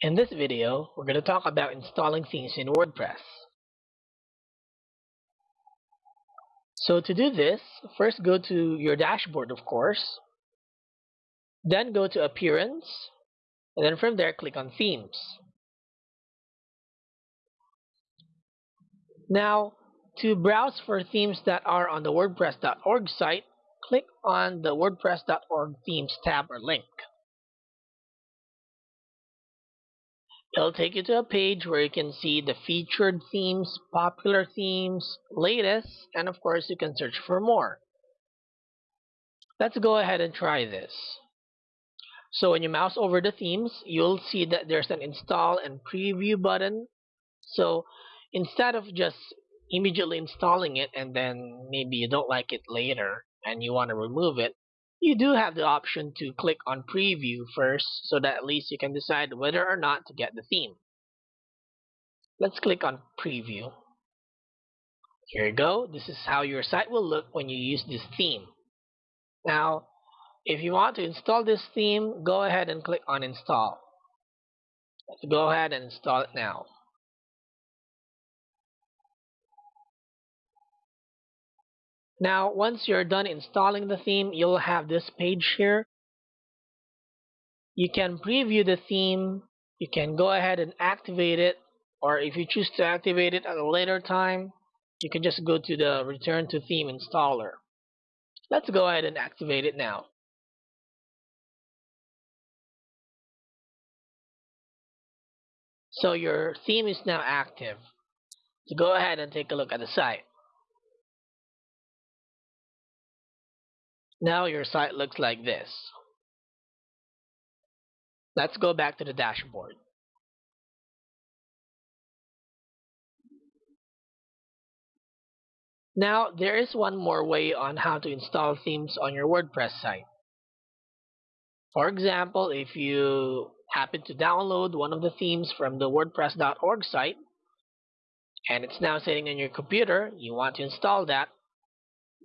In this video, we're going to talk about installing themes in WordPress. So to do this, first go to your dashboard, of course. Then go to Appearance, and then from there, click on Themes. Now, to browse for themes that are on the WordPress.org site, click on the WordPress.org Themes tab or link. It'll take you to a page where you can see the featured themes, popular themes, latest, and of course you can search for more. Let's go ahead and try this. So when you mouse over the themes, you'll see that there's an install and preview button. So instead of just immediately installing it and then maybe you don't like it later and you want to remove it, you do have the option to click on preview first so that at least you can decide whether or not to get the theme. Let's click on preview. Here you go. This is how your site will look when you use this theme. Now, if you want to install this theme, go ahead and click on install. Let's go ahead and install it now. Now, once you're done installing the theme, you'll have this page here. You can preview the theme. You can go ahead and activate it. Or if you choose to activate it at a later time, you can just go to the Return to Theme installer. Let's go ahead and activate it now. So your theme is now active. So go ahead and take a look at the site. Now your site looks like this. Let's go back to the dashboard. Now, there is one more way on how to install themes on your WordPress site. For example, if you happen to download one of the themes from the WordPress.org site, and it's now sitting on your computer, you want to install that,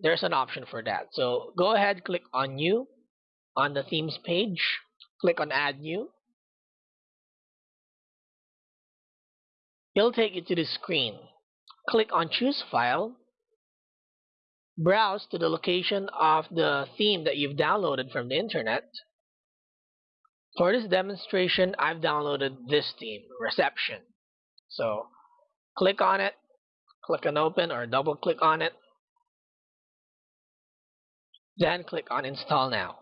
there's an option for that. So go ahead, click on New on the themes page. Click on Add New. It'll take you to the screen. Click on Choose File. Browse to the location of the theme that you've downloaded from the internet. For this demonstration, I've downloaded this theme, Reception. So click on it, click on Open or double click on it. Then click on Install Now.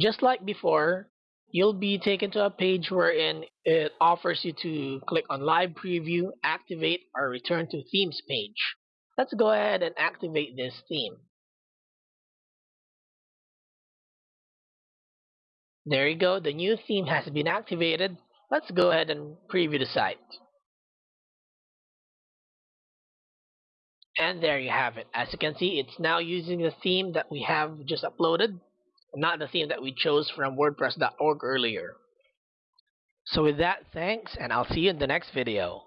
Just like before, you'll be taken to a page wherein it offers you to click on Live Preview, Activate, or Return to Themes page. Let's go ahead and activate this theme. There you go, the new theme has been activated. Let's go ahead and preview the site. And there you have it. As you can see, it's now using the theme that we have just uploaded, not the theme that we chose from WordPress.org earlier. So with that, thanks, and I'll see you in the next video.